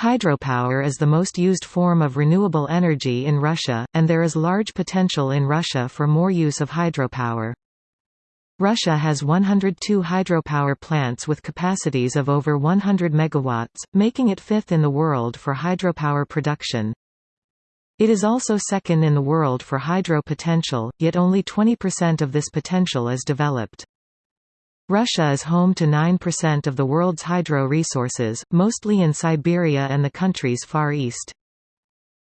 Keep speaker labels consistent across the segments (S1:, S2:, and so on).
S1: Hydropower is the most used form of renewable energy in Russia, and there is large potential in Russia for more use of hydropower. Russia has 102 hydropower plants with capacities of over 100 MW, making it fifth in the world for hydropower production. It is also second in the world for hydro potential, yet only 20% of this potential is developed. Russia is home to 9% of the world's hydro resources, mostly in Siberia and the country's Far East.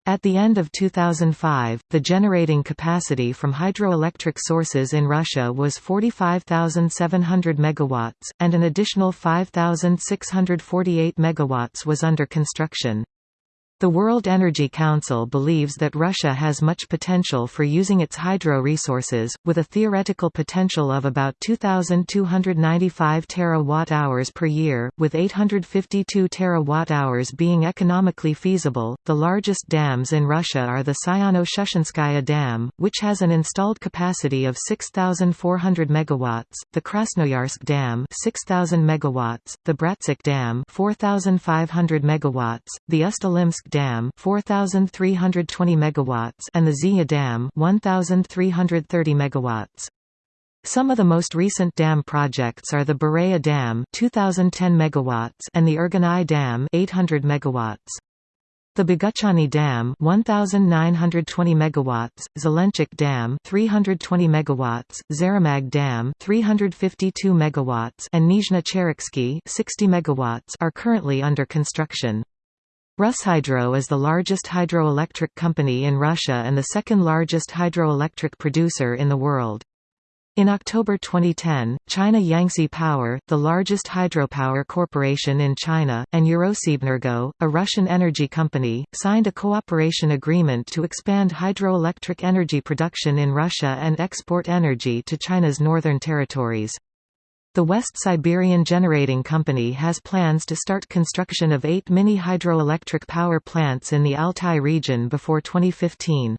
S1: At the end of 2005, the generating capacity from hydroelectric sources in Russia was 45,700 megawatts, and an additional 5,648 megawatts was under construction. The World Energy Council believes that Russia has much potential for using its hydro resources, with a theoretical potential of about 2,295 terawatt-hours per year, with 852 terawatt-hours being economically feasible. The largest dams in Russia are the Sayano-Shushenskaya Dam, which has an installed capacity of 6,400 megawatts, the Krasnoyarsk Dam 6,000 megawatts, the Bratsk Dam 4,500 megawatts, the Ust-Ilimsk Dam 4320 megawatts and the Zeya Dam 1330 megawatts. Some of the most recent dam projects are the Bureya Dam 2010 megawatts and the Irganai Dam 800 megawatts. The Boguchany Dam 1920 megawatts, Zelenchuk Dam 320 megawatts, Zaramag Dam 352 megawatts and Nizhny Cherksky 60 megawatts are currently under construction. RusHydro is the largest hydroelectric company in Russia and the second largest hydroelectric producer in the world. In October 2010, China Yangtze Power, the largest hydropower corporation in China, and EuroSibEnergo, a Russian energy company, signed a cooperation agreement to expand hydroelectric energy production in Russia and export energy to China's northern territories. The West Siberian Generating Company has plans to start construction of eight mini hydroelectric power plants in the Altai region before 2015.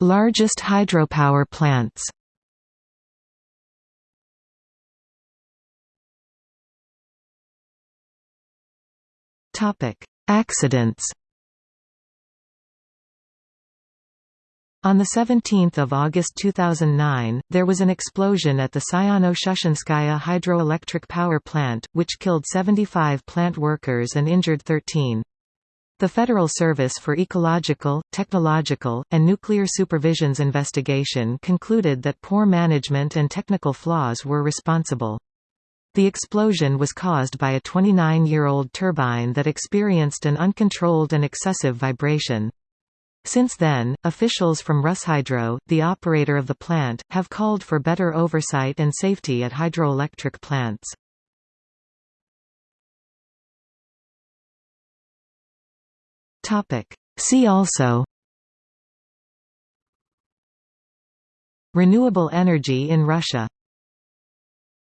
S1: Largest hydropower plants Accidents On 17 August 2009, there was an explosion at the Sayano-Shushenskaya hydroelectric power plant, which killed 75 plant workers and injured 13. The Federal Service for Ecological, Technological, and Nuclear Supervision's investigation concluded that poor management and technical flaws were responsible. The explosion was caused by a 29-year-old turbine that experienced an uncontrolled and excessive vibration. Since then, officials from RusHydro, the operator of the plant, have called for better oversight and safety at hydroelectric plants. See also Renewable energy in Russia